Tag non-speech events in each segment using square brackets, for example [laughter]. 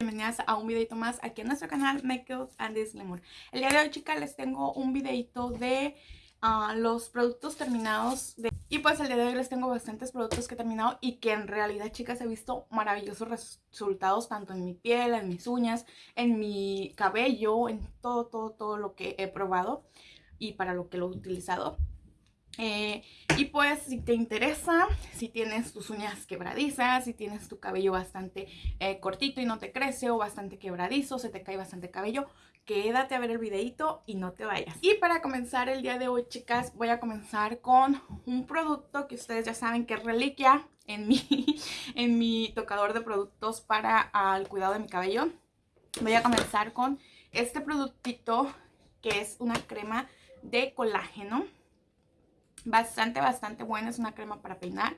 bienvenidas a un videito más aquí en nuestro canal Makeup and This Glamour. El día de hoy chicas les tengo un videito de uh, los productos terminados de... Y pues el día de hoy les tengo bastantes productos que he terminado y que en realidad chicas he visto maravillosos resultados tanto en mi piel, en mis uñas, en mi cabello, en todo, todo, todo lo que he probado y para lo que lo he utilizado eh, y pues si te interesa, si tienes tus uñas quebradizas, si tienes tu cabello bastante eh, cortito y no te crece o bastante quebradizo, se te cae bastante cabello, quédate a ver el videito y no te vayas. Y para comenzar el día de hoy, chicas, voy a comenzar con un producto que ustedes ya saben que es reliquia en mi, [laughs] en mi tocador de productos para el cuidado de mi cabello. Voy a comenzar con este productito que es una crema de colágeno Bastante, bastante buena. Es una crema para peinar.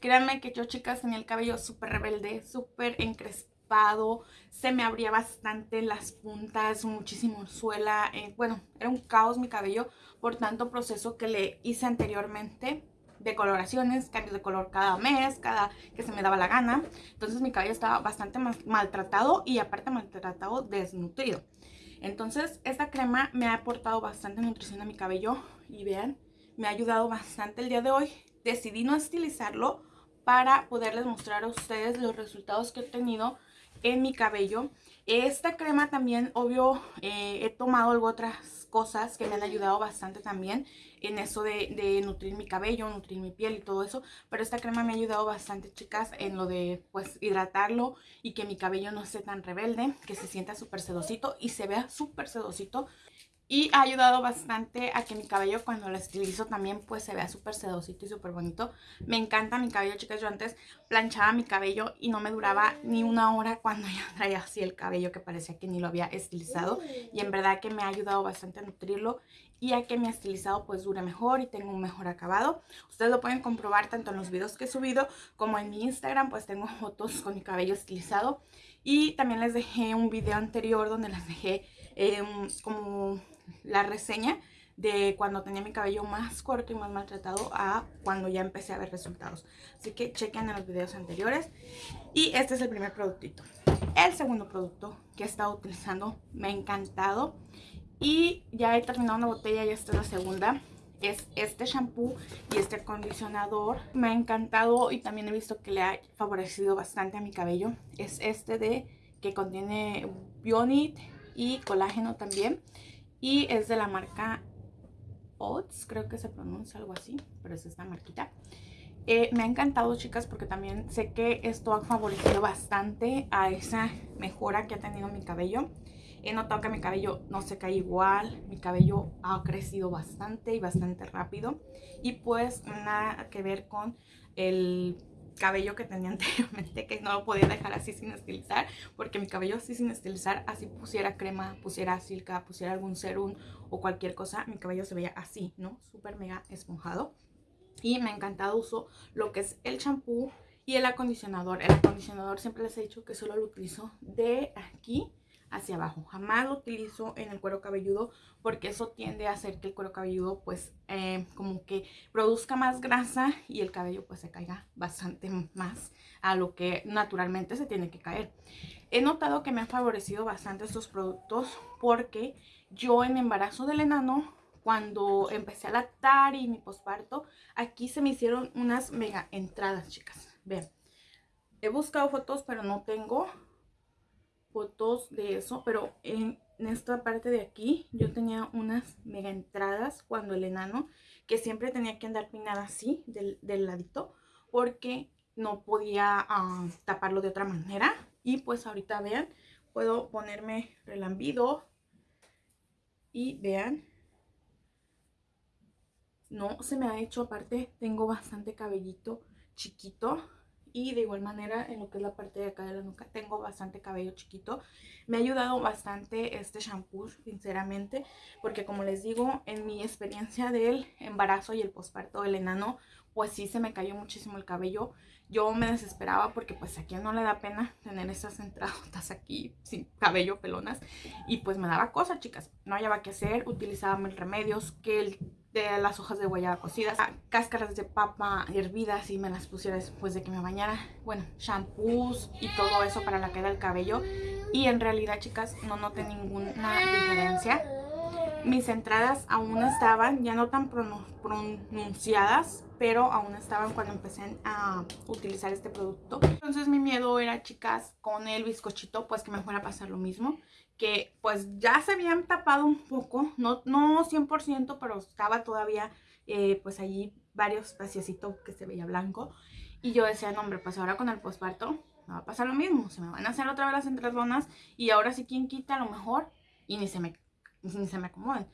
Créanme que yo, chicas, tenía el cabello súper rebelde, súper encrespado. Se me abría bastante las puntas, muchísimo suela. Eh, bueno, era un caos mi cabello por tanto proceso que le hice anteriormente de coloraciones, cambios de color cada mes, cada que se me daba la gana. Entonces mi cabello estaba bastante maltratado y aparte maltratado desnutrido. Entonces esta crema me ha aportado bastante nutrición a mi cabello y vean, me ha ayudado bastante el día de hoy. Decidí no estilizarlo para poderles mostrar a ustedes los resultados que he tenido en mi cabello. Esta crema también, obvio, eh, he tomado algo otras cosas que me han ayudado bastante también en eso de, de, nutrir mi cabello, nutrir mi piel y todo eso. Pero esta crema me ha ayudado bastante, chicas, en lo de, pues, hidratarlo y que mi cabello no esté tan rebelde, que se sienta súper sedosito y se vea súper sedosito. Y ha ayudado bastante a que mi cabello cuando lo estilizo también pues se vea súper sedosito y súper bonito. Me encanta mi cabello, chicas. Yo antes planchaba mi cabello y no me duraba ni una hora cuando [laughs] ya traía así el cabello que parecía que ni lo había estilizado. Y en verdad que me ha ayudado bastante a nutrirlo y a que mi estilizado pues dure mejor y tenga un mejor acabado. Ustedes lo pueden comprobar tanto en los videos que he subido como en mi Instagram pues tengo [laughs] fotos con mi cabello estilizado. Y también les dejé un video anterior donde les dejé eh, como la reseña de cuando tenía mi cabello más corto y más maltratado a cuando ya empecé a ver resultados. Así que chequen en los videos anteriores. Y este es el primer productito. El segundo producto que he estado utilizando me ha encantado. Y ya he terminado una botella y esta es la segunda. Es este shampoo y este acondicionador. Me ha encantado y también he visto que le ha favorecido bastante a mi cabello. Es este de que contiene Bionit y colágeno también. Y es de la marca Oats, creo que se pronuncia algo así, pero es esta marquita. Eh, me ha encantado, chicas, porque también sé que esto ha favorecido bastante a esa mejora que ha tenido mi cabello. He notado que mi cabello no se cae igual, mi cabello ha crecido bastante y bastante rápido. Y pues nada que ver con el cabello que tenía [laughs] anteriormente que no lo podía dejar así sin estilizar porque mi cabello así sin estilizar así pusiera crema, pusiera silca, pusiera algún serum o cualquier cosa mi cabello se veía así, ¿no? Súper mega esponjado y me ha encantado uso lo que es el champú y el acondicionador el acondicionador siempre les he dicho que solo lo utilizo de aquí hacia abajo. Jamás lo utilizo en el cuero cabelludo porque eso tiende a hacer que el cuero cabelludo pues eh, como que produzca más grasa y el cabello pues se caiga bastante más a lo que naturalmente se tiene que caer. He notado que me han favorecido bastante estos productos porque yo en embarazo del enano cuando empecé a lactar y mi posparto, aquí se me hicieron unas mega entradas, chicas. Vean, he buscado fotos, pero no tengo fotos de eso, pero en, esta parte de aquí yo tenía unas mega entradas cuando el enano, que siempre tenía que andar pinada así, del, ladito, porque no podía ah, taparlo de otra manera. Y pues ahorita vean, puedo ponerme relambido y vean, no se me ha hecho, aparte tengo bastante cabellito chiquito y de igual manera en lo que es la parte de acá de la nuca tengo bastante cabello chiquito. Me ha ayudado bastante este shampoo, sinceramente, porque como les digo, en mi experiencia del embarazo y el posparto del enano, pues sí se me cayó muchísimo el cabello. Yo me desesperaba porque pues aquí no le da pena tener esas entradas aquí sin cabello, pelonas. Y pues me daba cosas, chicas. No hallaba qué hacer, utilizaba mil remedios, que el de las hojas de guayaba cocidas, cáscaras de papa hervidas y me las pusiera después de que me bañara. Bueno, shampoos y todo eso para la caída del cabello. Y en realidad, chicas, no noté ninguna diferencia. Mis entradas aún estaban, ya no tan pronunciadas, pero aún estaban cuando empecé a utilizar este producto. Entonces mi miedo era, chicas, con el bizcochito, pues que me fuera a pasar lo mismo que pues ya se habían tapado un poco, no, no 100%, pero estaba todavía eh, pues allí varios espaciositos que se veía blanco. Y yo decía, no hombre, pues ahora con el posparto me va a pasar lo mismo, se me van a hacer otra vez las entredonas y ahora sí quien quita a lo mejor y ni se me, ni se me acomodan.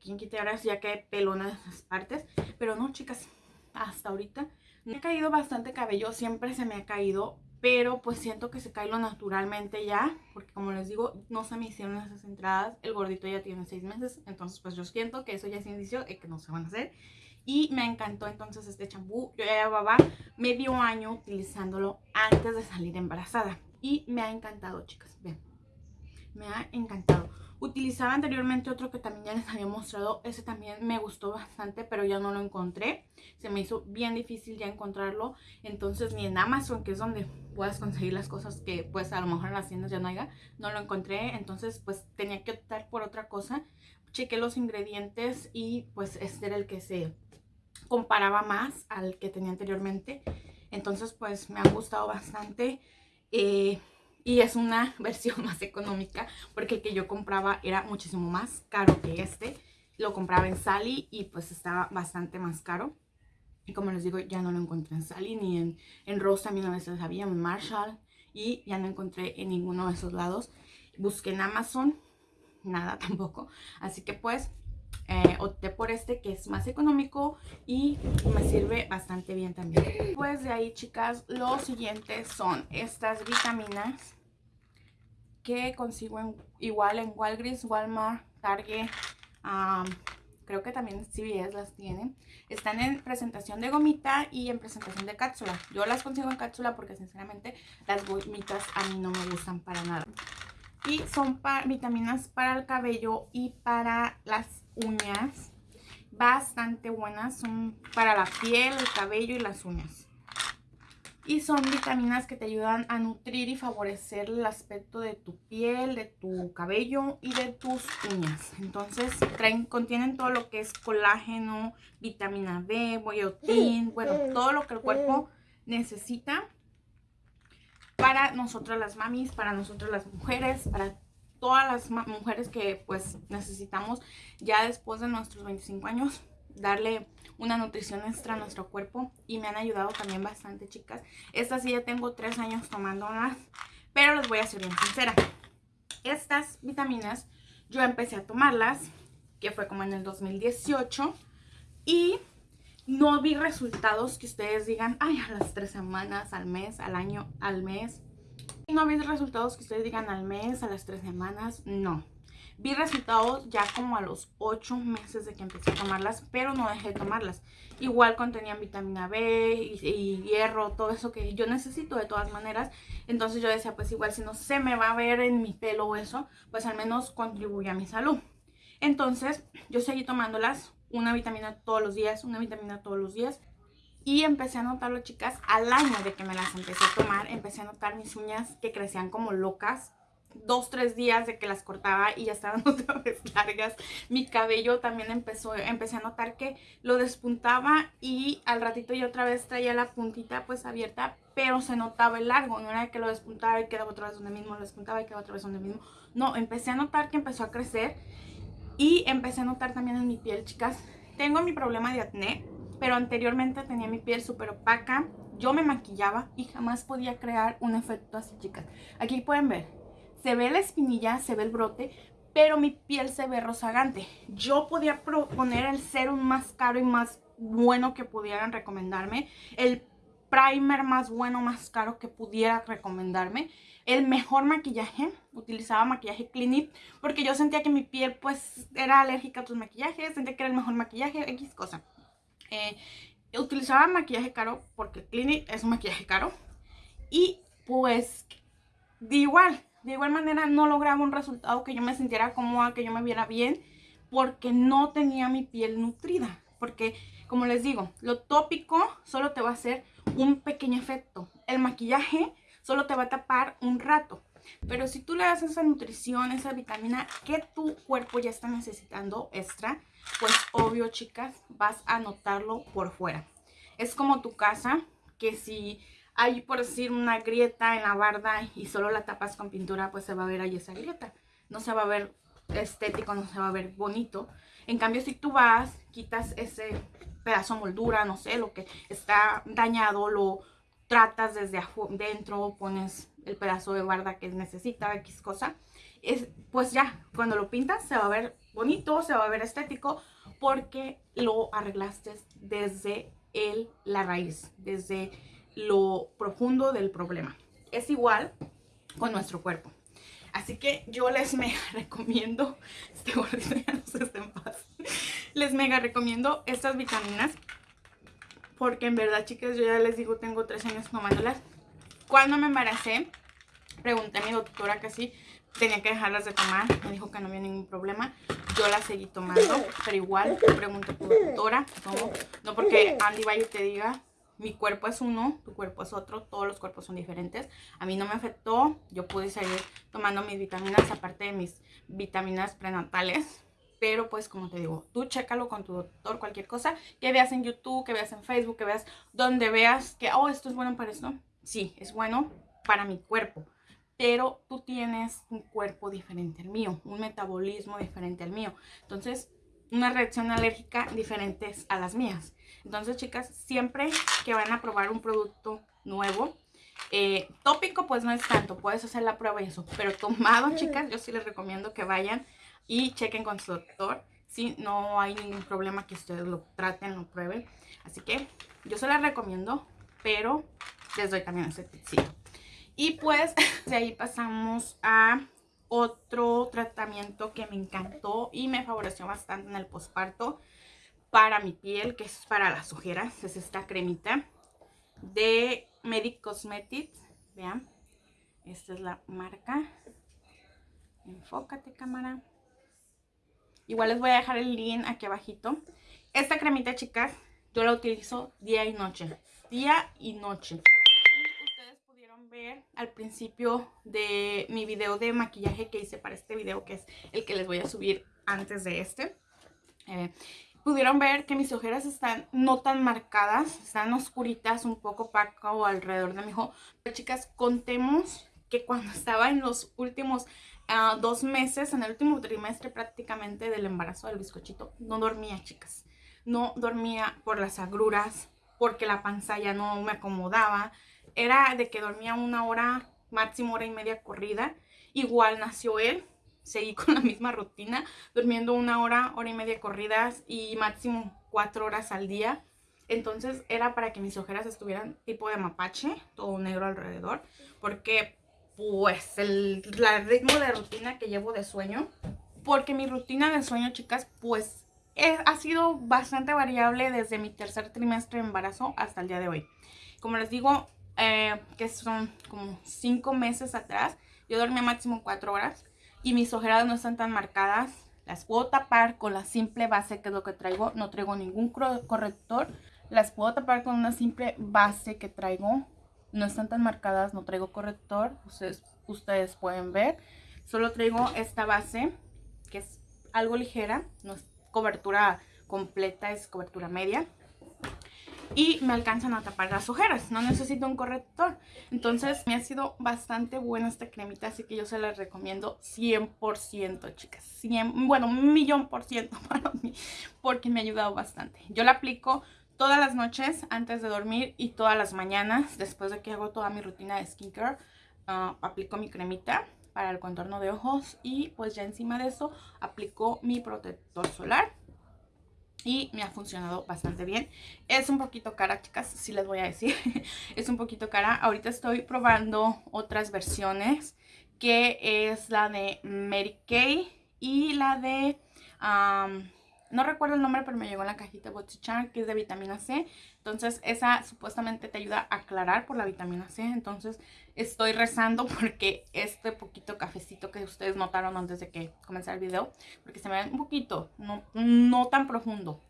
Quien quita ahora ya que pelona esas partes, pero no chicas, hasta ahorita me ha caído bastante cabello, siempre se me ha caído, pero pues siento que se cae lo naturalmente ya, porque como les digo, no se me hicieron esas entradas, el gordito ya tiene seis meses, entonces pues yo siento que eso ya es indicio de que no se van a hacer. Y me encantó entonces este champú, yo ya llevaba medio año utilizándolo antes de salir embarazada. Y me ha encantado chicas, ven, me ha encantado. Utilizaba anteriormente otro que también ya les había mostrado. Ese también me gustó bastante, pero ya no lo encontré. Se me hizo bien difícil ya encontrarlo. Entonces ni en Amazon, que es donde puedas conseguir las cosas que pues a lo mejor en las tiendas ya no haya, no lo encontré. Entonces pues tenía que optar por otra cosa. Chequé los ingredientes y pues este era el que se comparaba más al que tenía anteriormente. Entonces pues me ha gustado bastante. Eh, y es una [laughs] versión más económica porque el que yo compraba era muchísimo más caro que este. Lo compraba en Sally y pues estaba bastante más caro. Y como les digo, ya no lo encontré en Sally ni en, en Rose también a veces había, en Marshall. Y ya no encontré en ninguno de esos lados. Busqué en Amazon, nada [laughs] tampoco. Así que pues eh, opté por este que es más económico y me sirve bastante bien también. Pues de ahí chicas, los siguientes son estas vitaminas que consigo igual en Walgreens, Walmart, Target, creo que también CVS las tienen. Están en presentación de gomita y en presentación de cápsula. Yo las consigo en cápsula porque sinceramente las gomitas a mí no me gustan para nada. Y son vitaminas para el cabello y para las uñas bastante buenas. Son para la piel, el cabello y las uñas. Y son vitaminas que te ayudan a nutrir y favorecer el aspecto de tu piel, de tu cabello y de tus uñas. Entonces contienen todo lo que es colágeno, vitamina D, biotín, bueno, todo lo que el cuerpo necesita para nosotras las mamis, para nosotras las mujeres, para todas las mujeres que pues necesitamos ya después de nuestros 25 años darle una nutrición extra a nuestro cuerpo y me han ayudado también bastante chicas. Estas sí ya tengo 3 años tomándolas, pero les voy a ser bien sincera. Estas vitaminas yo empecé a tomarlas, que fue como en el 2018 y no vi resultados que ustedes digan, ay, a las 3 semanas, al mes, al año, al mes. No vi resultados que ustedes digan al mes, a las tres semanas, no. Vi resultados ya como a los 8 meses de que empecé a tomarlas, pero no dejé de tomarlas. Igual contenían vitamina B y, hierro, todo eso que yo necesito de todas maneras. Entonces yo decía, pues igual si no se me va a ver en mi pelo o eso, pues al menos contribuye a mi salud. Entonces yo seguí tomándolas, una vitamina todos los días, una vitamina todos los días. Y empecé a notarlo, chicas, al año de que me las empecé a tomar, empecé a notar mis uñas que crecían como locas. Dos, tres días de que las cortaba y ya estaban [laughs] otra vez largas. Mi cabello también empezó, empecé a notar que lo despuntaba y al ratito yo otra vez traía la puntita pues abierta, pero se notaba el largo. No era que lo despuntaba y quedaba otra vez donde mismo, lo despuntaba y quedaba otra vez donde mismo. No, empecé a notar que empezó a crecer y empecé a notar también en mi piel, chicas. Tengo mi problema de acné, pero anteriormente tenía mi piel súper opaca. Yo me maquillaba y jamás podía crear un efecto así, chicas. Aquí pueden ver, se ve la espinilla, se ve el brote, pero mi piel se ve rozagante. Yo podía poner el serum más caro y más bueno que pudieran recomendarme. El primer más bueno, más caro que pudiera recomendarme. El mejor maquillaje, utilizaba maquillaje Clinique porque yo sentía que mi piel pues era alérgica a otros maquillajes, sentía que era el mejor maquillaje, X cosa. Eh, utilizaba maquillaje caro porque Clinique es un maquillaje caro. Y pues de igual, de igual manera no lograba un resultado que yo me sintiera cómoda, que yo me viera bien, porque no tenía mi piel nutrida. porque como les digo, lo tópico solo te va a hacer un pequeño efecto. El maquillaje solo te va a tapar un rato. Pero si tú le das esa nutrición, esa vitamina que tu cuerpo ya está necesitando extra, pues obvio, chicas, vas a notarlo por fuera. Es como tu casa, que si hay, por decir, una grieta en la barda y solo la tapas con pintura, pues se va a ver ahí esa grieta. No se va a ver estético, no se va a ver bonito. En cambio, si tú vas, quitas ese pedazo de moldura, no sé, lo que está dañado, lo tratas desde adentro, pones el pedazo de barda que necesita, X cosa, es, pues ya, cuando lo pintas se va a ver bonito, se va a ver estético, porque lo arreglaste desde el, la raíz, desde lo profundo del problema. Es igual con nuestro cuerpo. Así que yo les mega [laughs] recomiendo, este gordito ya no se en paz, les mega recomiendo estas vitaminas porque en verdad, chicas, yo ya les digo, tengo tres años tomándolas. Cuando me embaracé, pregunté a mi doctora que sí tenía que dejarlas de tomar. Me dijo que no había ningún problema. Yo las seguí tomando, pero igual pregunto a tu doctora. No, porque Andy y te diga, mi cuerpo es uno, tu cuerpo es otro, todos los cuerpos son diferentes. A mí no me afectó, yo pude seguir tomando mis vitaminas, aparte de mis vitaminas prenatales. Pero pues como te digo, tú chécalo con tu doctor, cualquier cosa que veas en YouTube, que veas en Facebook, que veas donde veas que, oh, esto es bueno para esto. Sí, es bueno para mi cuerpo. Pero tú tienes un cuerpo diferente al mío, un metabolismo diferente al mío. Entonces, una reacción alérgica diferente a las mías. Entonces, chicas, siempre que van a probar un producto nuevo, eh, tópico pues no es tanto, puedes hacer la prueba y eso. Pero tomado, [laughs] chicas, yo sí les recomiendo que vayan y chequen con su doctor. Si no hay ningún problema que ustedes lo traten, lo prueben. Así que yo se las recomiendo, pero les doy también ese tipcito. Y pues de ahí pasamos a otro tratamiento que me encantó y me favoreció bastante en el posparto para mi piel, que es para las ojeras. Es esta cremita de Medic Cosmetics. Vean, esta es la marca. Enfócate, cámara. Igual les voy a dejar el link aquí abajito. Esta cremita, chicas, yo la utilizo día y noche. Día y noche. Al principio de mi video de maquillaje que hice para este video, que es el que les voy a subir antes de este. Eh, pudieron ver que mis ojeras están no tan marcadas, están oscuritas, un poco opaco alrededor de mi ojo. Pero chicas, contemos que cuando estaba en los últimos dos meses, en el último trimestre prácticamente del embarazo del bizcochito, no dormía, chicas. No dormía por las agruras, porque la panza ya no me acomodaba. Era de que dormía una hora, máximo hora y media corrida. Igual nació él, seguí con la misma rutina, durmiendo una hora, hora y media corridas y máximo cuatro horas al día. Entonces era para que mis ojeras estuvieran tipo de mapache, todo negro alrededor, porque pues el, ritmo de rutina que llevo de sueño. Porque mi rutina de sueño, chicas, pues ha sido bastante variable desde mi tercer trimestre de embarazo hasta el día de hoy. Como les digo, eh, que son como cinco meses atrás, yo dormía máximo cuatro horas y mis ojeras no están tan marcadas. Las puedo tapar con la simple base que es lo que traigo. No traigo ningún corrector. Las puedo tapar con una simple base que traigo no están tan marcadas, no traigo corrector, ustedes pueden ver. Solo traigo esta base, que es algo ligera, no es cobertura completa, es cobertura media. Y me alcanzan a tapar las ojeras, no necesito un corrector. Entonces me ha sido bastante buena esta cremita, así que yo se la recomiendo 100%, chicas. 100, bueno, un millón por ciento [laughs] para mí, porque me ha ayudado bastante. Yo la aplico todas las noches antes de dormir y todas las mañanas después de que hago toda mi rutina de skincare uh, aplico mi cremita para el contorno de ojos y pues ya encima de eso aplico mi protector solar y me ha funcionado bastante bien. Es un poquito cara, chicas, si les voy a decir. [laughs] es un poquito cara. Ahorita estoy probando otras versiones, que es la de Mary Kay y la de... Um, no recuerdo el nombre, pero me llegó en la cajita Botichan, que es de vitamina C. Entonces, esa supuestamente te ayuda a aclarar por la vitamina C. Entonces, estoy rezando [laughs] porque este poquito cafecito que ustedes notaron antes de que comenzara el video, porque se me ve un poquito, no, no tan profundo,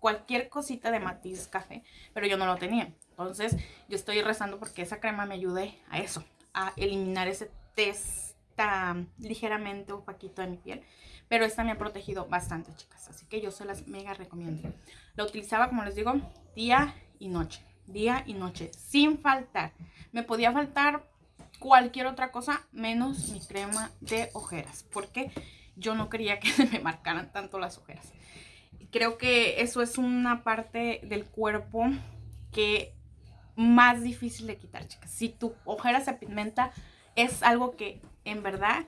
cualquier cosita de matiz café, pero yo no lo tenía. Entonces yo estoy rezando porque esa crema me ayude a eso, a eliminar ese test ligeramente opaquito de mi piel. Pero esta me ha protegido bastante, chicas. Así que yo se las mega recomiendo. La utilizaba, como les digo, día y noche. Día y noche, sin faltar. Me podía faltar cualquier otra cosa menos mi crema de ojeras. Porque yo no quería que [laughs] se me marcaran tanto las ojeras. Creo que eso es una parte del cuerpo que más difícil de quitar, chicas. Si tu ojera se pigmenta, es algo que en verdad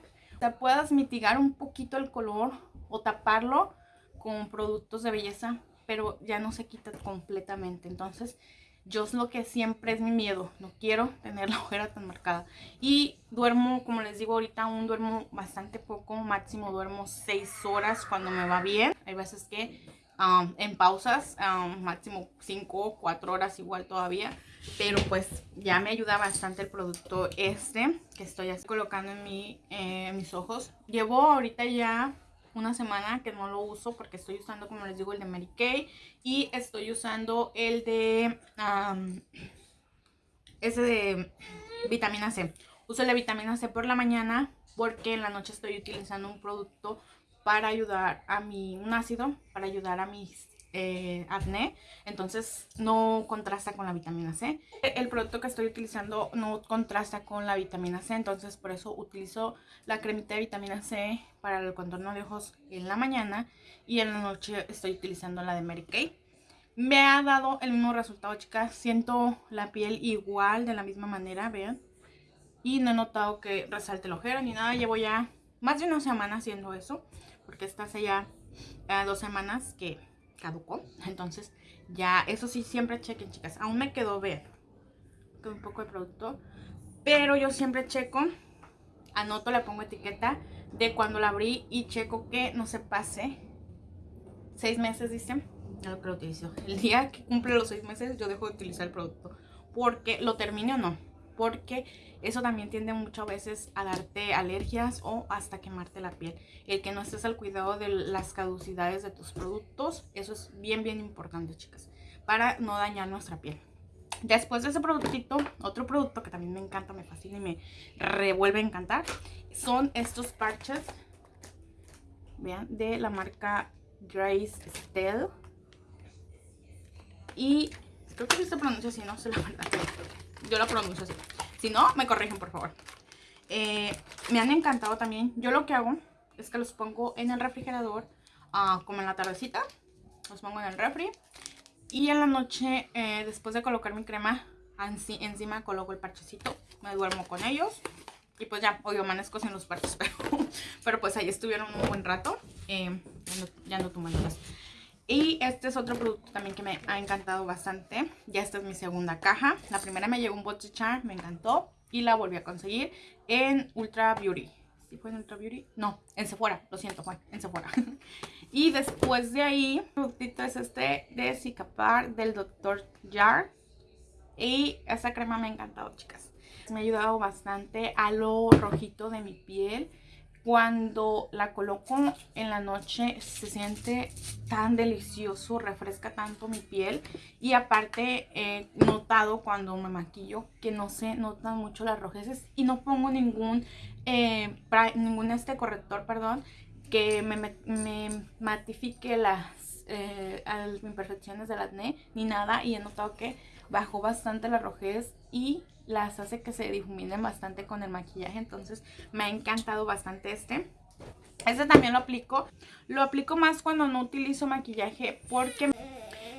puedas mitigar un poquito el color o taparlo con productos de belleza, pero ya no se quita completamente. Entonces, yo es lo que siempre es mi miedo. No quiero tener [laughs] la ojera tan marcada. Y duermo, como les digo ahorita, aún duermo bastante poco. Máximo duermo 6 horas cuando me va bien. Hay veces que um, en pausas, um, máximo 5 o 4 horas igual todavía. Pero pues ya me ayuda bastante el producto este que estoy así colocando en, mi, eh, mis ojos. Llevo ahorita ya una semana que no lo uso porque estoy usando, como les digo, el de Mary Kay. Y estoy usando el de... ese de vitamina C. Uso la vitamina C por la mañana porque en la noche estoy utilizando un producto para ayudar a mi... Un ácido para ayudar a mis eh, acné, entonces no contrasta con la vitamina C. El producto que estoy utilizando no contrasta con la vitamina C, entonces por eso utilizo la cremita de vitamina C para el contorno de ojos en la mañana y en la noche estoy utilizando la de Mary Kay. Me ha dado el mismo resultado, chicas. Siento la piel igual, de la misma manera, vean. Y no he notado que resalte el ojero ni nada. Llevo ya más de una semana haciendo eso. Porque esta hace ya dos semanas que caducó. Entonces, ya, eso sí, siempre chequen, chicas. Aún me quedó ver. Un poco de producto. Pero yo siempre checo, anoto, le pongo etiqueta de cuando la abrí y checo que no se pase. Seis meses, dice. Ya lo que lo utilizo. El día que cumple los seis meses, yo dejo de utilizar el producto. Porque lo termine o no. Porque eso también tiende muchas veces a darte alergias o hasta quemarte la piel. El que no estés al cuidado de las caducidades de tus productos, eso es bien, bien importante, chicas, para no dañar nuestra piel. Después de ese productito, otro producto que también me encanta, me fascina y me revuelve a encantar, son estos parches, vean, de la marca Grace Stell. Y creo que se pronuncia así, no sé la verdad. Yo la pronuncio así. Si no, me corrigen, por favor. Eh, me han encantado también. Yo lo que hago es que los pongo en el refrigerador, ah, como en la tardecita. Los pongo en el refri. Y en la noche, eh, después de colocar mi crema, encima coloco el parchecito. Me duermo con ellos. Y pues ya, hoy amanezco sin los parches, [laughs] pero, pero pues ahí estuvieron un buen rato. Eh, ya no, ya Y este es otro producto también que me ha encantado bastante. Ya esta es mi segunda caja. La primera me llegó un Char, me encantó. Y la volví a conseguir en Ultra Beauty. ¿Sí fue en Ultra Beauty? No, en Sephora. Lo siento, fue en Sephora. [laughs] y después de ahí, el productito es este de Cicapar del Dr. Jar. Y esa crema me ha encantado, chicas. Me ha ayudado bastante a lo rojito de mi piel. Cuando la coloco en la noche se siente tan delicioso, refresca tanto mi piel. Y aparte he notado cuando me maquillo que no se notan mucho las rojeces. Y no pongo ningún, eh, ningún este corrector, perdón, que me, matifique las eh, imperfecciones del acné ni nada. Y he notado que bajó bastante la rojez y las hace que se difuminen bastante con el maquillaje. Entonces me ha encantado bastante este. Este también lo aplico. Lo aplico más cuando no utilizo maquillaje porque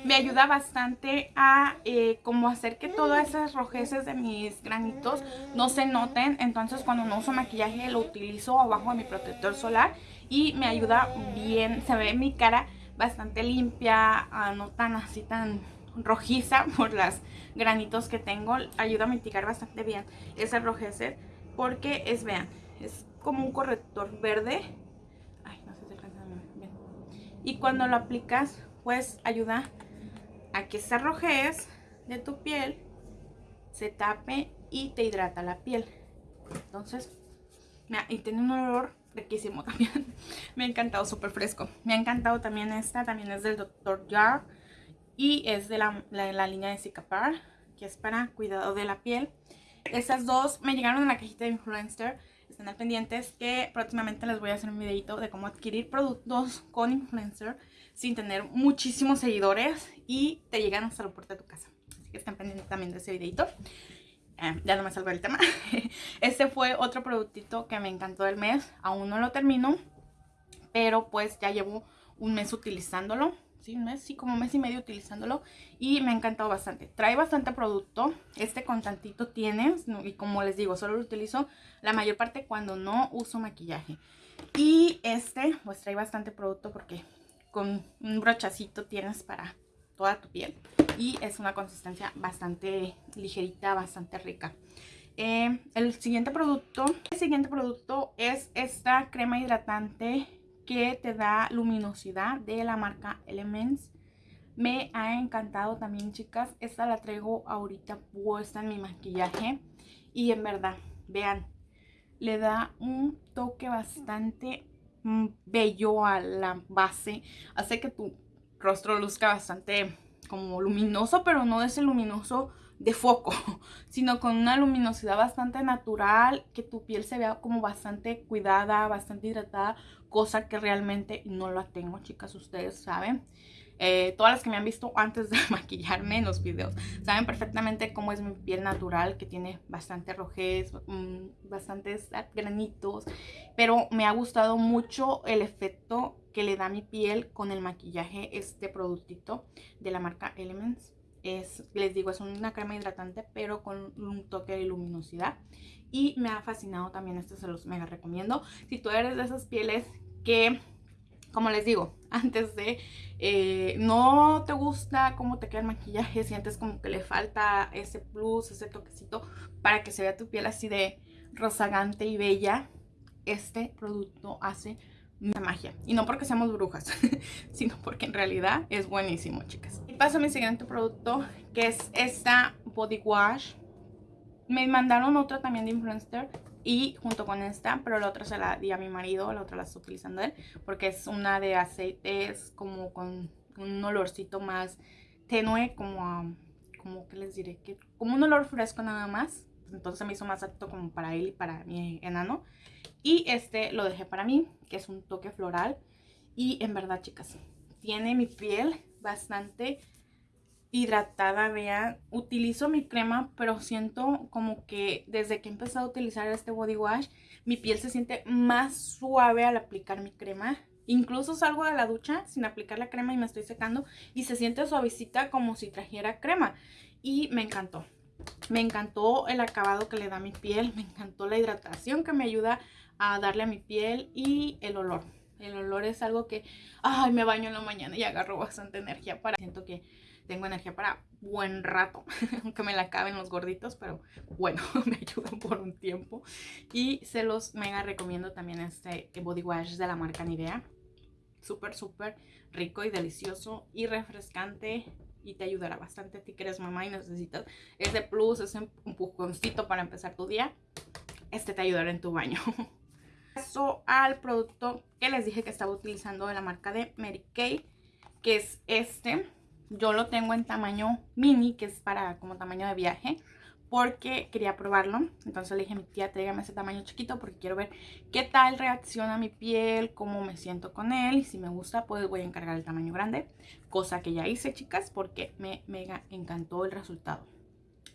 me ayuda bastante a eh, como hacer que todas esas rojeces de mis granitos no se noten. Entonces cuando no uso maquillaje lo utilizo abajo de mi protector solar y me ayuda bien. Se ve mi cara bastante limpia, ah, no tan así tan rojiza [laughs] por las granitos que tengo. Ayuda a mitigar bastante bien ese rojecer porque es, vean, es como un corrector verde. Ay, no bien. Y cuando lo aplicas, pues ayuda a que esa rojez de tu piel se tape y te hidrata la piel. Entonces, y tiene un olor riquísimo [laughs] también. Me ha encantado, súper fresco. Me ha encantado también esta, también es del Dr. Jar y es de la, la, línea de Cicapar, que es para cuidado de la piel. Estas dos me llegaron en la cajita de Influencer, están al pendientes que próximamente les voy a hacer un videito de cómo adquirir productos con Influencer sin tener muchísimos seguidores y te llegan hasta la puerta de tu casa. Así que estén pendientes también de ese videito. Eh, ya no me salgo del tema. [laughs] este fue otro productito que me encantó del mes. Aún no lo termino, pero pues ya llevo un mes utilizándolo. Un mes, sí, como un mes y medio utilizándolo y me ha encantado bastante. Trae bastante producto, este con tantito tiene y como les digo, solo lo utilizo la mayor parte cuando no uso maquillaje. Y este pues trae bastante producto porque con un brochacito tienes para toda tu piel y es una consistencia bastante ligerita, bastante rica. Eh, el siguiente producto, el siguiente producto es esta crema hidratante que te da luminosidad de la marca Elements. Me ha encantado también, chicas. Esta la traigo ahorita puesta en mi maquillaje. Y en verdad, vean, le da un toque bastante mm, bello a la base. Hace que tu rostro luzca bastante como luminoso, pero no de ese luminoso de foco, [laughs] sino con una luminosidad bastante natural, que tu piel se vea como bastante cuidada, bastante hidratada, cosa que realmente no la tengo, chicas, ustedes saben. Eh, todas las que me han visto antes de [laughs] maquillarme en los videos saben perfectamente cómo es mi piel natural, que tiene bastante rojez, mm, bastantes granitos, pero me ha gustado mucho el efecto que le da mi piel con el maquillaje este productito de la marca Elements. Es, les digo, es una crema hidratante, pero con un toque de luminosidad. Y me ha fascinado también, este se los mega recomiendo. Si tú eres de esas pieles que, como les digo, [laughs] antes de eh, no te gusta cómo te queda el maquillaje, sientes como que le falta ese plus, ese toquecito para que se vea tu piel así de rozagante y bella, este producto hace magia. Y no porque seamos brujas, [laughs] sino porque en realidad es buenísimo, chicas. Paso a mi siguiente producto, que es esta Body Wash. Me mandaron otra también de Influencer y junto con esta, pero la otra se la di a mi marido, la otra la estoy utilizando él, porque es una de aceites como con un olorcito más tenue, como, como que les diré, que como un olor fresco nada más. Entonces me hizo más apto como para él y para mi enano. Y este lo dejé para mí, que es un toque floral. Y en verdad, chicas, tiene mi piel bastante hidratada, vean. Utilizo mi crema, pero siento como que desde que he empezado a utilizar este body wash, mi piel se siente más suave al aplicar mi crema. Incluso salgo de la ducha sin aplicar la crema y me estoy secando y se siente suavecita como si trajera crema. Y me encantó. Me encantó el acabado que le da a mi piel, me encantó la hidratación que me ayuda a darle a mi piel y el olor. El olor es algo que, ay, me baño en la mañana y agarro bastante energía para... Siento que tengo energía para buen rato, [laughs] aunque me la acaben los gorditos, pero bueno, [laughs] me ayudan por un tiempo. Y se los mega recomiendo también este body wash de la marca Nivea. Súper, súper rico y delicioso y refrescante y te ayudará bastante a ti que eres mamá y necesitas ese plus, ese empujoncito para empezar tu día. Este te ayudará en tu baño. [laughs] Paso al producto que les dije que estaba utilizando de la marca de Mary Kay, que es este. Yo lo tengo en tamaño mini, que es para como tamaño de viaje porque quería probarlo. Entonces le dije a mi tía, tráigame ese tamaño chiquito porque quiero ver qué tal reacciona mi piel, cómo me siento con él. Y si me gusta, pues voy a encargar el tamaño grande. Cosa que ya hice, chicas, porque me mega encantó el resultado.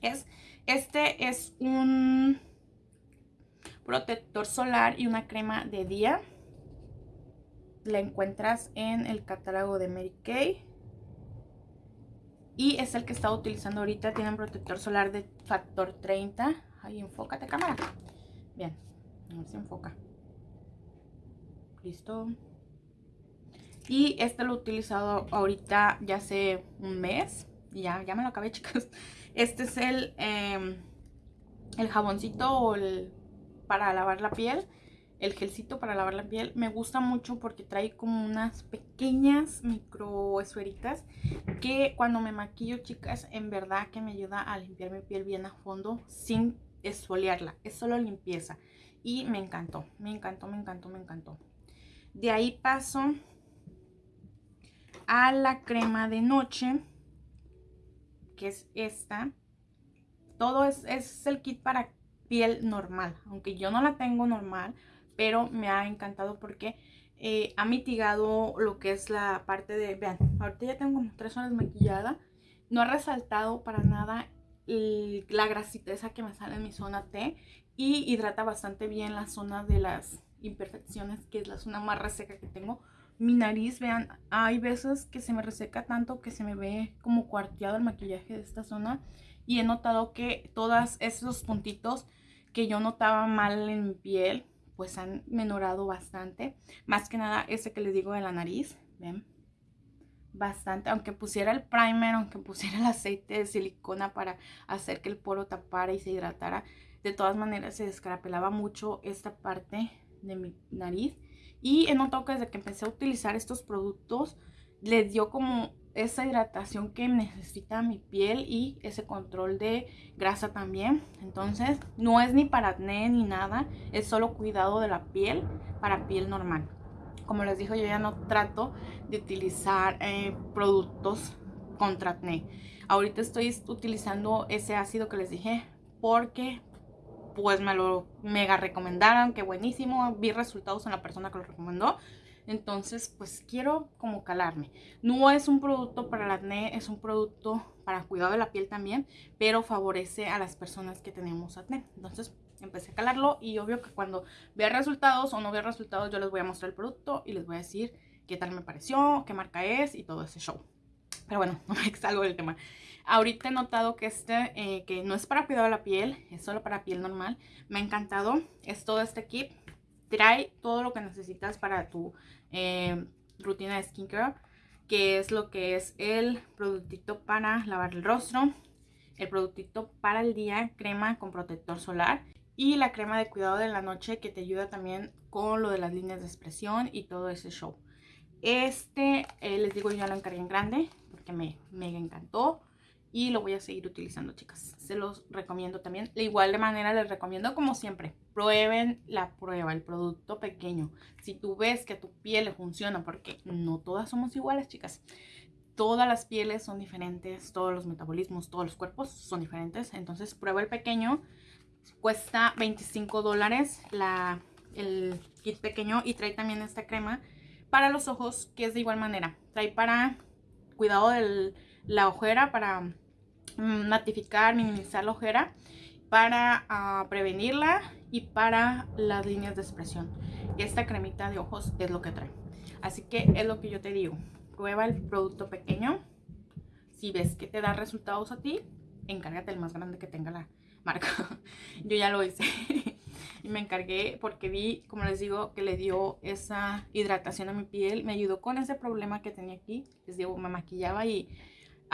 Es, este es un protector solar y una crema de día. La encuentras en el catálogo de Mary Kay. Y es el que estaba utilizando ahorita. Tiene un protector solar de factor 30. Ahí, enfócate cámara. Bien, a ver si enfoca. Listo. Y este lo he utilizado ahorita ya hace un mes. Ya, ya me lo acabé, [laughs] chicas. Este es el, em, el jaboncito para lavar la piel el gelcito para lavar la piel. Me gusta mucho porque trae como unas pequeñas micro esferitas que cuando me maquillo, chicas, en verdad que me ayuda a limpiar mi piel bien a fondo sin esfoliarla. Es solo limpieza. Y me encantó, me encantó, me encantó, me encantó. De ahí paso a la crema de noche que es esta. Todo es, es el kit para piel normal, aunque yo no la tengo normal, pero me ha encantado porque eh, ha mitigado lo que es la parte de, vean, ahorita ya tengo como tres horas maquillada, no ha resaltado para nada la grasita esa que me sale en mi zona T y hidrata bastante bien la zona de las imperfecciones, que es la zona más reseca que tengo. Mi nariz, vean, hay veces que se me reseca tanto que se me ve como cuarteado el maquillaje de esta zona. Y he notado que todos esos puntitos que yo notaba mal en mi piel, pues han menorado bastante. Más que nada ese que les digo de la nariz, ven, bastante. Aunque pusiera el primer, aunque [laughs] pusiera el aceite de silicona para hacer que el poro tapara y se hidratara, de todas maneras se descarapelaba mucho esta parte de mi nariz. Y he notado que desde que empecé a utilizar estos productos, les dio como esa hidratación que necesita mi piel y ese control de grasa también. Entonces, no es ni para acné ni nada, es solo cuidado de la piel para piel normal. Como les digo, yo ya no trato de utilizar eh, productos contra acné. Ahorita estoy utilizando ese ácido que les dije porque pues me lo mega recomendaron, que buenísimo, vi resultados en la persona que lo recomendó. Entonces, pues quiero como calarme. No es un producto para el acné, es un producto para cuidado de la piel también, pero favorece a las personas que tenemos acné. Entonces, empecé a calarlo y obvio que cuando vea resultados o no vea resultados, yo les voy a mostrar el producto y les voy a decir qué tal me pareció, qué marca es y todo ese show. Pero bueno, [laughs] no me salgo del tema. Ahorita he notado que este, eh, que no es para cuidado de la piel, es solo para piel normal. Me ha encantado. Es todo este kit. Trae todo lo que necesitas para tu eh, rutina de skincare. Que es lo que es el productito para lavar el rostro. El productito para el día, crema con protector solar. Y la crema de cuidado de la noche que te ayuda también con lo de las líneas de expresión y todo ese show. Este, eh, les digo, yo lo encargué en grande porque me mega encantó y lo voy a seguir utilizando, chicas. Se los recomiendo también. De igual de manera les recomiendo, como siempre, prueben la prueba, el producto pequeño. Si tú ves que tu piel le funciona, porque no todas somos iguales, chicas. Todas las pieles son diferentes, todos los metabolismos, todos los cuerpos son diferentes. Entonces, prueba el pequeño. Cuesta 25 dólares el kit pequeño y trae también esta crema para los ojos, que es de igual manera. Trae para cuidado de la ojera, para matificar, minimizar la ojera para ah, prevenirla y para las líneas de expresión. Esta cremita de ojos es lo que trae. Así que es lo que yo te digo. Prueba el producto pequeño. Si ves que te da resultados a ti, encárgate el más grande que tenga la marca. [laughs] yo ya lo hice. [laughs] y me encargué porque vi, como les digo, que le dio esa hidratación a mi piel. Me ayudó con ese problema que tenía aquí. Les digo, me maquillaba y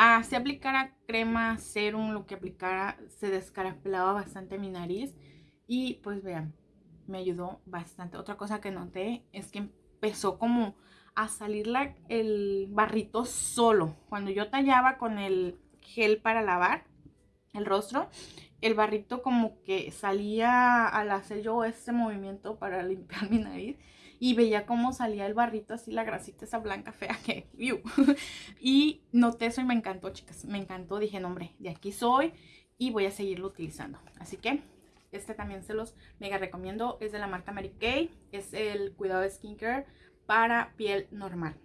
Ah, si aplicara crema, serum, lo que aplicara, se descarapelaba bastante mi nariz. Y pues vean, me ayudó bastante. Otra cosa que noté es que empezó como a salir el barrito solo. Cuando yo tallaba con el gel para lavar el rostro, el barrito como que salía al hacer yo ese movimiento para [laughs] limpiar mi nariz y veía cómo salía el barrito así, la grasita esa blanca fea [laughs] que, y noté eso y me encantó, chicas, me encantó, dije, no, hombre, de aquí soy y voy a seguirlo utilizando. Así que este también se los mega recomiendo, es de la marca Mary Kay, es el cuidado de skincare para piel normal.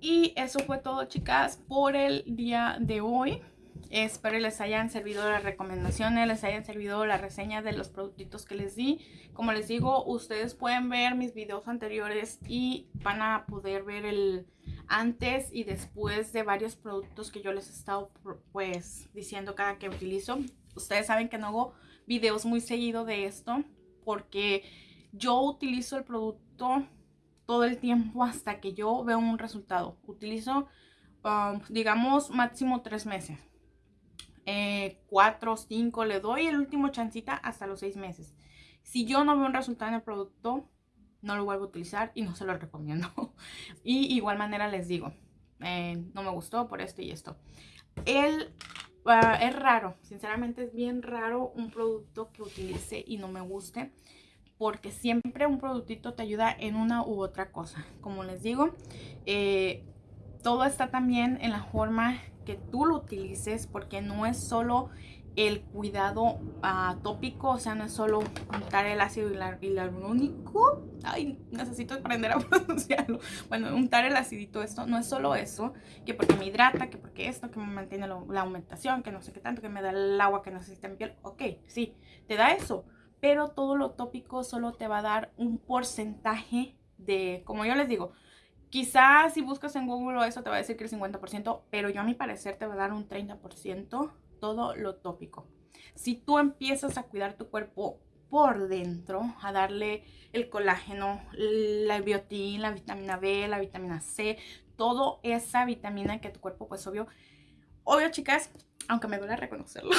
Y eso fue todo, chicas, por el día de hoy. Espero les hayan servido las recomendaciones, les hayan servido la reseña de los productitos que les di. Como les digo, ustedes pueden ver mis videos anteriores y van a poder ver el antes y después de varios productos que yo les he estado pues diciendo cada que utilizo. Ustedes saben que no hago videos muy seguido de esto porque yo utilizo el producto todo el tiempo hasta que yo veo un resultado. Utilizo, um, digamos, máximo tres meses eh, 4 o 5, le doy el último chancita hasta los 6 meses. Si yo no veo un resultado en el producto, no lo vuelvo a utilizar y no se lo recomiendo. [laughs] y igual manera les digo, eh, no me gustó por esto y esto. El, ah, es raro, sinceramente es bien raro un producto que utilice y no me guste. Porque siempre un productito te ayuda en una u otra cosa. Como les digo, eh, todo está también en la forma que tú lo utilices porque no es solo el cuidado uh, tópico, o sea, no es solo untar el ácido hialurónico. Ay, necesito aprender a [laughs] pronunciarlo. Bueno, untar el acidito, esto no es solo eso, que porque me hidrata, que porque esto, que me mantiene la aumentación, que no sé qué tanto, que me da el agua que necesita mi piel. Ok, sí, te da eso, pero todo lo tópico solo te va a dar un porcentaje de, como yo les digo, quizás si buscas en Google eso te va a decir que el 50%, pero yo a mi parecer te va a dar un 30% todo lo tópico. Si tú empiezas a cuidar tu cuerpo por dentro, a darle el colágeno, la biotina, la vitamina B, la vitamina C, toda esa vitamina que tu cuerpo, pues obvio, obvio chicas, aunque me duele reconocerlo,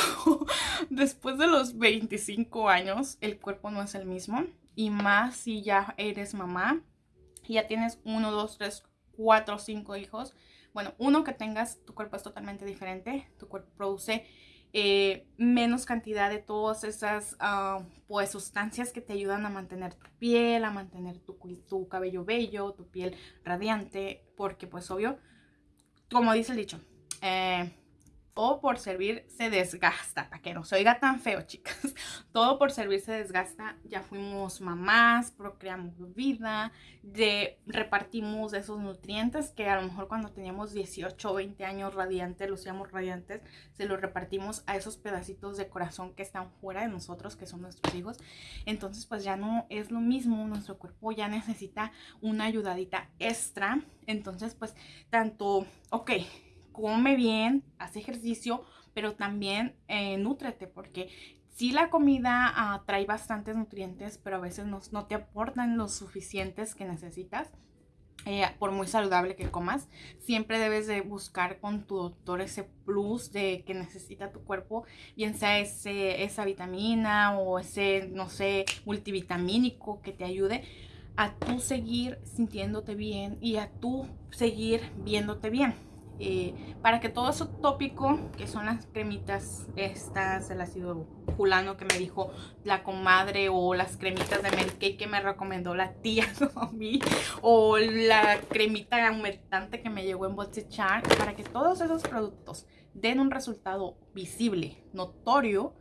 [laughs] después de los 25 años el cuerpo no es el mismo y más si ya eres mamá, ya tienes uno, dos, tres, cuatro, cinco hijos, bueno, uno que tengas, tu cuerpo es totalmente diferente, tu cuerpo produce eh, menos cantidad de todas esas ah, pues sustancias que te ayudan a mantener tu piel, a mantener tu, tu cabello bello, tu piel radiante, porque pues obvio, como dice el dicho, eh, todo por servir se desgasta, para que no se oiga tan feo, chicas. [laughs] Todo por servir se desgasta. Ya fuimos mamás, procreamos vida, de, repartimos esos nutrientes que a lo mejor cuando teníamos 18 o 20 años radiantes, lucíamos radiantes, se los repartimos a esos pedacitos de corazón que están fuera de nosotros, que son nuestros hijos. Entonces, pues ya no es lo mismo, nuestro cuerpo ya necesita una ayudadita extra. Entonces, pues tanto, ok come bien, hace ejercicio, pero también eh, nútrete porque si la comida ah, trae bastantes nutrientes, pero a veces no, no, te aportan los suficientes que necesitas. Eh, por muy saludable que comas, siempre debes de buscar con tu doctor ese plus de que necesita tu cuerpo, bien sea ese, esa vitamina o ese, no sé, multivitamínico que te ayude a tú seguir sintiéndote bien y a tú seguir viéndote bien. Eh, para que todo eso tópico, que son las cremitas estas, el ácido fulano que me dijo la comadre o las cremitas de Mary que me recomendó la tía [laughs] mí o la cremita aumentante que me llegó en Char, para que todos esos productos den un resultado visible, notorio,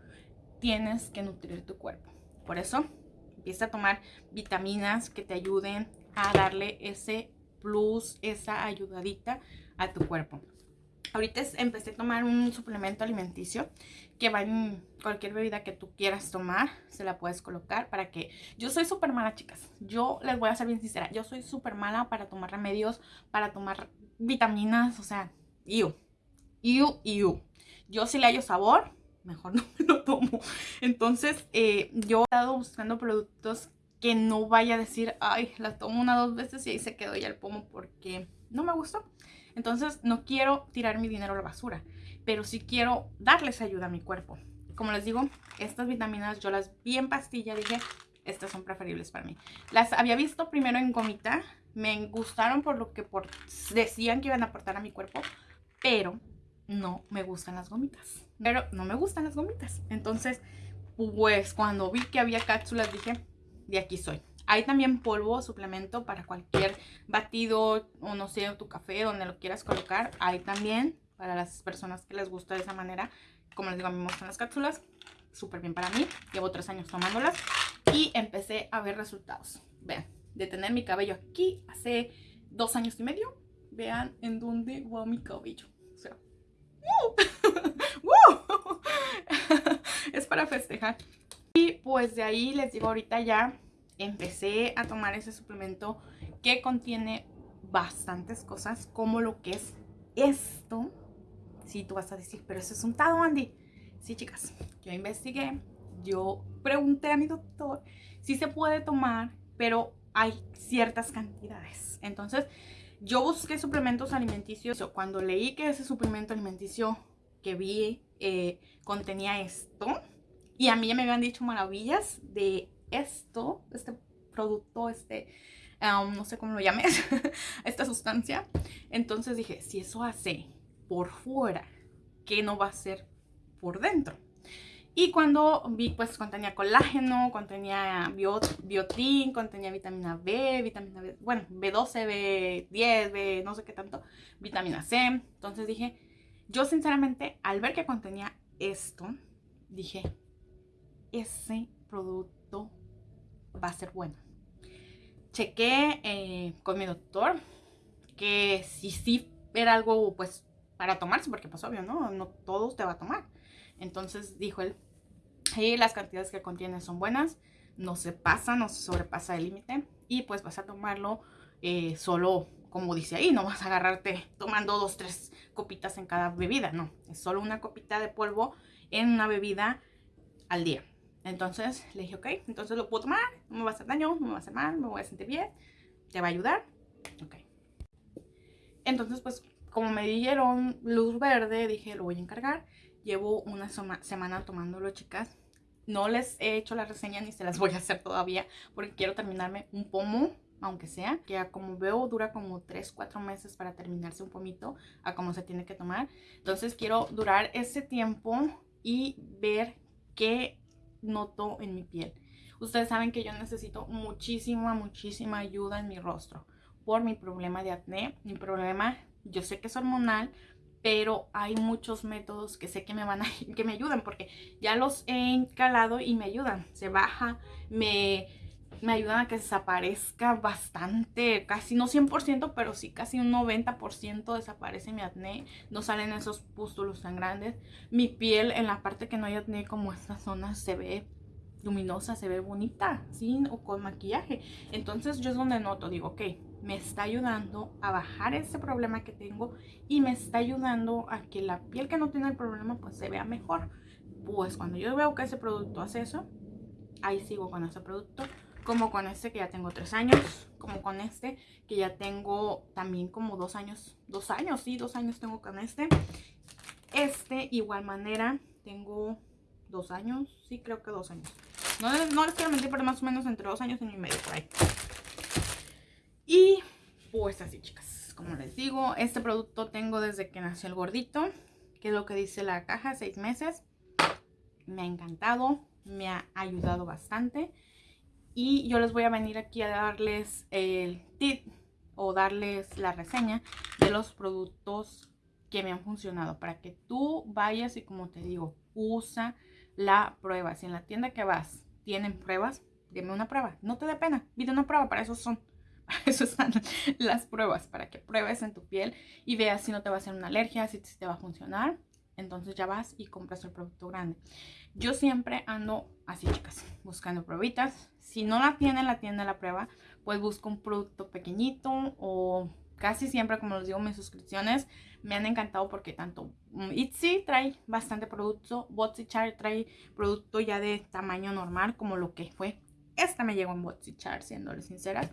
tienes que nutrir tu cuerpo. Por eso, empieza a tomar vitaminas que te ayuden a darle ese plus, esa ayudadita a tu cuerpo. Ahorita empecé a tomar un suplemento alimenticio que va en cualquier bebida que tú quieras tomar, se la puedes colocar para que... Yo soy súper mala, chicas. Yo les voy a ser bien sincera. Yo soy súper mala para tomar remedios, para tomar vitaminas, o sea, iu, iu, iu. Yo si le hallo sabor, mejor [laughs] no me lo tomo. Entonces, eh, yo he estado buscando productos que no vaya a decir, ay, la tomo una dos veces y ahí se quedó ya el pomo porque no me gustó. Entonces no quiero tirar mi dinero a la basura, pero sí quiero darles ayuda a mi cuerpo. Como les digo, estas vitaminas yo las vi en pastilla, dije, estas son preferibles para mí. Las había visto primero en gomita, me gustaron por lo que por, decían que iban a aportar a mi cuerpo, pero no me gustan las gomitas. Pero no me gustan las gomitas. Entonces, pues cuando vi que había cápsulas dije, de aquí soy. Hay también polvo, suplemento para cualquier batido o no sé, tu café, donde lo quieras colocar. Hay también para las personas que les gusta de esa manera. Como les digo, a mí me gustan las cápsulas. Súper bien para mí. Llevo tres años tomándolas y empecé a ver resultados. Vean, de tener mi cabello aquí hace dos años y medio. Vean en dónde va mi cabello. O sea, [laughs] [laughs] es para festejar. Y pues de ahí les digo ahorita ya empecé a tomar ese suplemento que contiene bastantes cosas como lo que es esto. Si tú vas a decir, pero eso es un tado, Andy. Sí, chicas, yo investigué, yo pregunté a mi doctor si se puede tomar, pero hay ciertas cantidades. Entonces, yo busqué suplementos alimenticios. Cuando leí que ese suplemento alimenticio que vi eh, contenía esto, y a mí ya me habían dicho maravillas de esto, este producto, este, um, no sé cómo lo llames, [laughs] esta sustancia. Entonces dije, si eso hace por fuera, ¿qué no va a hacer por dentro? Y cuando vi, pues contenía colágeno, contenía biotín, contenía vitamina B, vitamina B, bueno, B12, B10, B no sé qué tanto, vitamina C. Entonces dije, Yo sinceramente al ver que contenía esto, dije, ese producto va a ser bueno. Chequé eh, con mi doctor que si sí era algo pues para tomarse, porque pues obvio, ¿no? No todos te va a tomar. Entonces dijo él, y las cantidades que contiene son buenas, no se pasa, no se sobrepasa el límite y pues vas a tomarlo eh, solo como dice ahí, no vas a agarrarte tomando dos, tres copitas en cada bebida, no, es solo una copita de polvo en una bebida al día. Entonces le dije, ok, entonces lo puedo tomar, no me va a hacer daño, no me va a hacer mal, me voy a sentir bien, te va a ayudar, ok. Entonces pues como me dieron luz verde, dije, lo voy a encargar. Llevo una semana tomándolo, chicas. No les he hecho la reseña ni se las [laughs] voy a hacer todavía porque quiero terminarme un pomo aunque sea, que como veo dura como 3, 4 meses para terminarse un pomito a como se tiene que tomar. Entonces quiero durar ese tiempo y ver qué noto en mi piel. Ustedes saben que yo necesito muchísima, muchísima ayuda en mi rostro por mi problema de acné. Mi problema, yo sé que es hormonal, pero hay muchos métodos que sé que me van a [laughs] que me ayudan porque ya los he encalado y me ayudan. Se baja, me me ayudan a que desaparezca bastante, casi no 100%, pero sí casi un 90% desaparece mi acné, no salen esos pústulos tan grandes. Mi piel en la parte que no hay acné como esta zona se ve luminosa, se ve bonita, sin o con maquillaje. Entonces yo es donde noto, digo, ok, me está ayudando a bajar ese problema que tengo y me está ayudando a que la piel que no tiene el problema pues se vea mejor. Pues cuando yo veo que ese producto hace eso, ahí sigo con ese producto como con este que ya tengo tres años, como con este que ya tengo también como dos años, dos años, sí, dos años tengo con este. Este, igual manera, tengo dos años, sí, creo que dos años. No, no les quiero mentir, pero más o menos entre dos años y medio por ahí. Y pues así, chicas, como les digo, este producto tengo desde que nació el gordito, que es lo que dice la caja, seis meses. Me ha encantado, me ha ayudado bastante y yo les voy a venir aquí a darles el tip o darles la reseña de los productos que me han funcionado para que tú vayas y como te digo, usa la prueba. Si en la tienda que vas tienen pruebas, dime una prueba. No te dé pena, pide una prueba, para eso son. [laughs] Para eso están las pruebas, para que pruebes en tu piel y veas si no te va a hacer una alergia, si te va a funcionar. Entonces ya vas y compras el producto grande. Yo siempre ando así, chicas, buscando pruebitas. Si no la tiene la tienda la prueba, pues busco un producto pequeñito o casi siempre, como les digo, mis suscripciones me han encantado porque tanto Etsy trae bastante producto, BotsyChar trae producto ya de tamaño normal como lo que fue. Esta me llegó en BotsyChar, siéndole sinceras.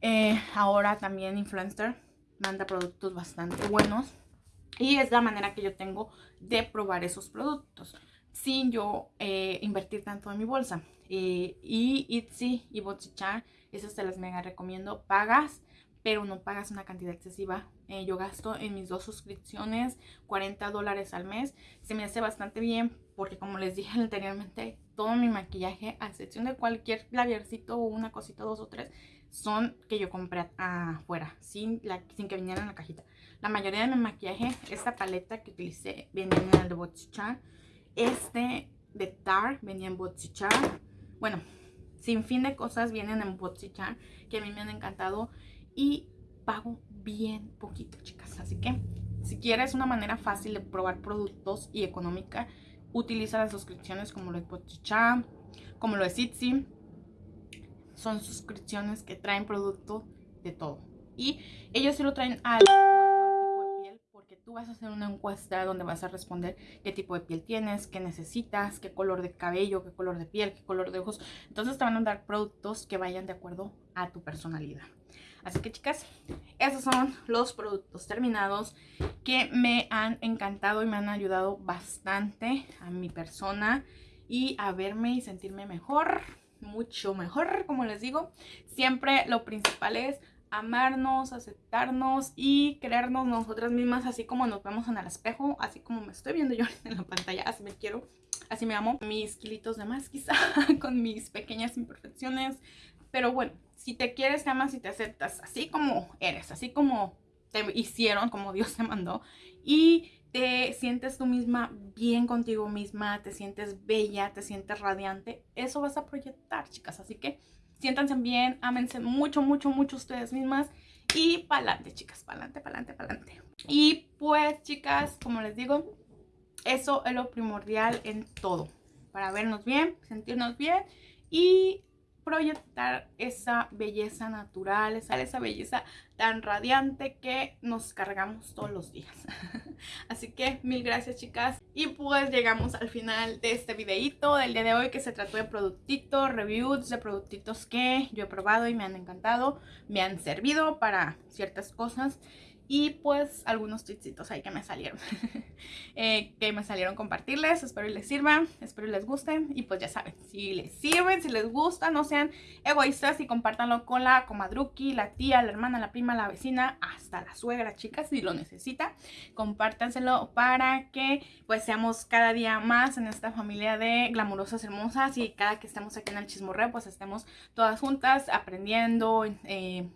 Eh, ahora también Influencer manda productos bastante buenos. Y es la manera que yo tengo de probar esos productos sin yo eh, invertir tanto en mi bolsa. Y Etsy y Botsichar, esas te las mega recomiendo. Pagas, pero no pagas una cantidad excesiva. Eh, yo gasto en mis dos suscripciones 40 dólares al mes. Se me hace bastante bien porque como les dije [laughs] anteriormente, todo mi maquillaje, a excepción de cualquier laviercito o una cosita, dos o tres, son que yo compré afuera, sin, la, sin que vinieran en la cajita. La mayoría de mi maquillaje, esta paleta que utilicé, viene en el de Botsichar este de Tar venía en Botsichar. Bueno, sin fin de cosas vienen en Botsichar que a mí me han encantado y pago bien poquito, chicas. Así que si quieres una manera fácil de probar productos y económica, utiliza las suscripciones como lo de Botsichar, como lo de Etsy. Son suscripciones que traen producto de todo. Y ellos sí lo traen al vas a hacer una encuesta donde vas a responder qué tipo de piel tienes, qué necesitas, qué color de cabello, qué color de piel, qué color de ojos. Entonces te van a dar productos que vayan de acuerdo a tu personalidad. Así que chicas, esos son los productos terminados que me han encantado y me han ayudado bastante a mi persona y a verme y sentirme mejor, mucho mejor, como les digo. Siempre lo principal es amarnos, aceptarnos y creernos nosotras mismas así como nos vemos en el espejo, así como me estoy viendo yo [laughs] en la pantalla, así me quiero, así me amo. Mis kilitos de más quizá, [laughs] con mis pequeñas imperfecciones, pero bueno, si te quieres, te amas y te aceptas así como eres, así como te hicieron, como Dios te mandó y te sientes tú misma bien contigo misma, te sientes bella, te sientes radiante, eso vas a proyectar, chicas. Así que siéntanse bien, ámense mucho, mucho, mucho ustedes mismas y pa'lante, chicas, pa'lante, pa'lante, pa'lante. Y pues, chicas, como les digo, eso es lo primordial en todo. Para vernos bien, sentirnos bien y proyectar esa belleza natural, esa, esa belleza tan radiante que nos cargamos todos los días. [laughs] Así que mil gracias chicas. Y pues llegamos al final de este videito del día de hoy que se trató de productitos, reviews de productitos que yo he probado y me han encantado, me han servido para ciertas cosas y pues algunos tweetsitos ahí que me salieron. [laughs] Eh, que me salieron compartirles. Espero y les sirvan espero y les gusten y pues ya saben si les sirven si les gusta no sean egoístas y compártanlo con la comadruki la tía la hermana la prima la vecina hasta la suegra chicas si lo necesita. Compártanselo para que pues seamos cada día más en esta familia de glamurosas hermosas. Y cada que estemos aquí en el chismorreo pues estemos todas juntas aprendiendo eh,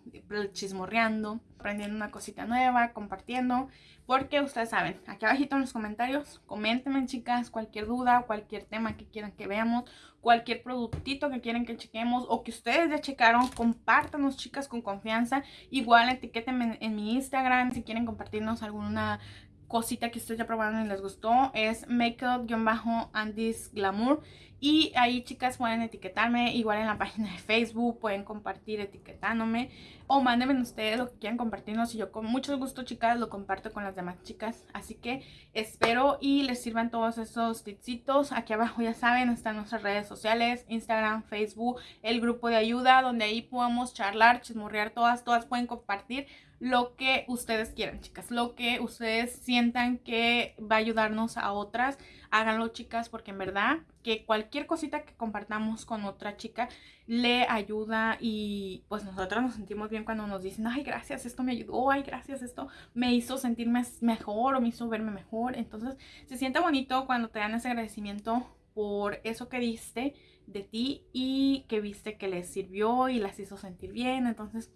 chismorreando aprendiendo una cosita nueva, compartiendo, porque ustedes saben, aquí abajito en los comentarios, coméntenme chicas cualquier duda, cualquier tema que quieran que veamos, cualquier productito que quieran que chequemos o que ustedes ya checaron, compártanos chicas con confianza, igual etiquétenme en, mi Instagram si quieren compartirnos alguna cosita que ustedes ya probaron y les gustó, es makeup-andis glamour y ahí chicas pueden etiquetarme, igual en la [laughs] página de Facebook, pueden compartir etiquetándome o mándenme ustedes lo que quieran compartirnos y yo con mucho gusto chicas lo comparto con las demás chicas. Así que espero y les sirvan todos esos tipsitos. Aquí abajo ya saben están nuestras redes sociales, Instagram, Facebook, el grupo de ayuda donde ahí podemos charlar, chismorrear todas, todas pueden compartir lo que ustedes quieran, chicas. Lo que ustedes sientan que va a ayudarnos a otras, háganlo, chicas, porque en verdad que cualquier cosita que compartamos con otra chica le ayuda y pues nosotros nos sentimos bien cuando nos dicen, ay, gracias, esto me ayudó, ay, gracias, esto me hizo sentirme mejor o me hizo verme mejor. Entonces, se siente bonito cuando te dan ese agradecimiento por eso que diste de ti y que viste que les sirvió y las hizo sentir bien. Entonces,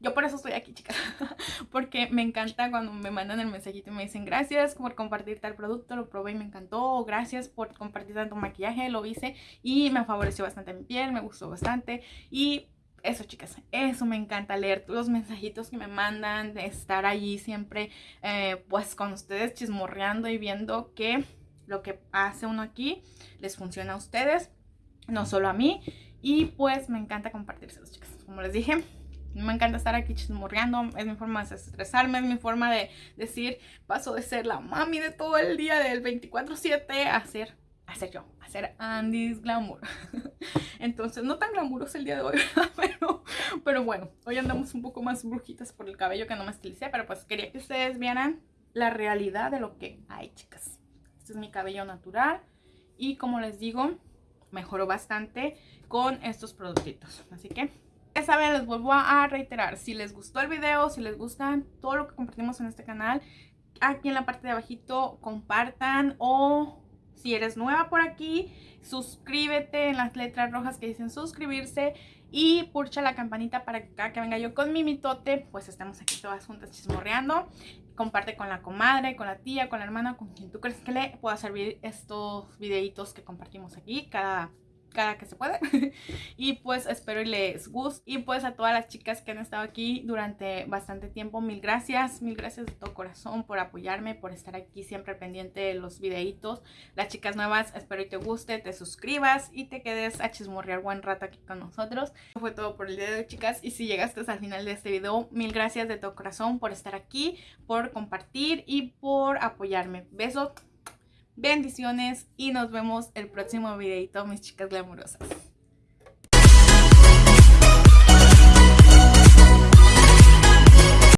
yo por eso estoy aquí, chicas. [laughs] Porque me encanta cuando me mandan el mensajito y me dicen gracias por compartir tal producto, lo probé y me encantó. gracias por compartir tanto maquillaje, lo hice y me favoreció bastante mi piel, me gustó bastante. Y eso chicas, eso me encanta leer los mensajitos que me mandan, estar allí siempre eh, pues con ustedes chismorreando y viendo que lo que hace uno aquí les funciona a ustedes, no solo a mí. Y pues me encanta compartírselos chicas, como les dije, me encanta estar aquí chismorreando, es mi forma de estresarme, es mi forma de decir, paso de ser la mami de todo el día del 24-7 a ser, a ser yo, a ser Andy's Glamour. [laughs] Entonces, no tan glamuroso el día de hoy, [laughs] pero, pero bueno, hoy andamos un poco más brujitas por el cabello que no me estilicé, pero pues quería que ustedes vieran la realidad de lo que hay, chicas. Este es mi cabello natural y como les digo, mejoró bastante con estos productitos. Así que ya saben, les vuelvo a reiterar, si les gustó el video, si les gustan todo lo que compartimos en este canal, aquí en la parte de abajito compartan o si eres nueva por aquí, suscríbete en las letras rojas que dicen suscribirse y pulsa la campanita para que cada que venga yo con mi mitote, pues estamos aquí todas juntas chismorreando. Comparte con la comadre, con la tía, con la hermana, con quien tú crees que le pueda servir estos videitos que compartimos aquí cada cada que se puede. [laughs] y pues espero y les guste. Y pues a todas las chicas que han estado aquí durante bastante tiempo, mil gracias. Mil gracias de todo corazón por apoyarme, por estar aquí siempre pendiente de los videitos. Las chicas nuevas, espero y te guste, te suscribas y te quedes a chismorrear buen rato aquí con nosotros. Eso fue todo por el día de chicas. Y si llegaste al final de este video, mil gracias de todo corazón por estar aquí, por compartir y por apoyarme. Besos. Bendiciones y nos vemos el próximo videito, mis chicas glamurosas.